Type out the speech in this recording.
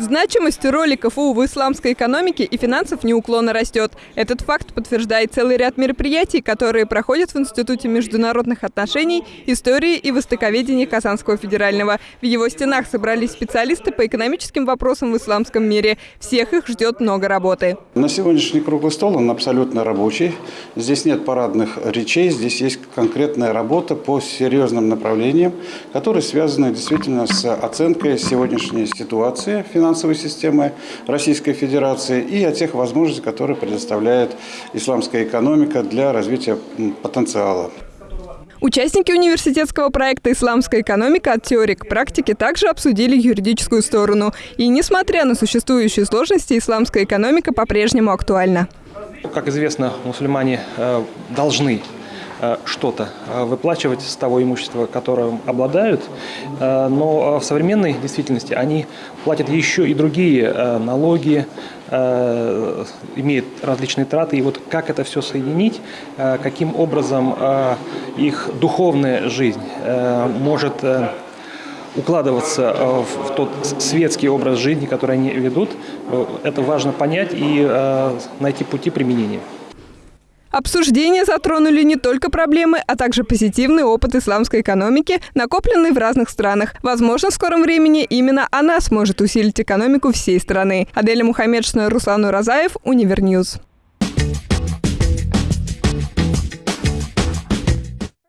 Значимость роли КФУ в исламской экономике и финансов неуклонно растет. Этот факт подтверждает целый ряд мероприятий, которые проходят в Институте международных отношений, истории и востоковедения Казанского федерального. В его стенах собрались специалисты по экономическим вопросам в исламском мире. Всех их ждет много работы. На сегодняшний круглый стол он абсолютно рабочий. Здесь нет парадных речей, здесь есть конкретная работа по серьезным направлениям, которые связаны действительно с оценкой сегодняшней ситуации финансовой системы Российской Федерации и о тех возможностях, которые предоставляет исламская экономика для развития потенциала. Участники университетского проекта «Исламская экономика. От теории к практике» также обсудили юридическую сторону. И несмотря на существующие сложности, исламская экономика по-прежнему актуальна. Как известно, мусульмане э, должны что-то э, выплачивать с того имущества, которым обладают, э, но в современной действительности они платят еще и другие налоги, имеют различные траты. И вот как это все соединить, каким образом их духовная жизнь может укладываться в тот светский образ жизни, который они ведут, это важно понять и найти пути применения. Обсуждения затронули не только проблемы, а также позитивный опыт исламской экономики, накопленный в разных странах. Возможно, в скором времени именно она сможет усилить экономику всей страны. Аделя Мухаммедшина, Руслан Уразаев, Univer News.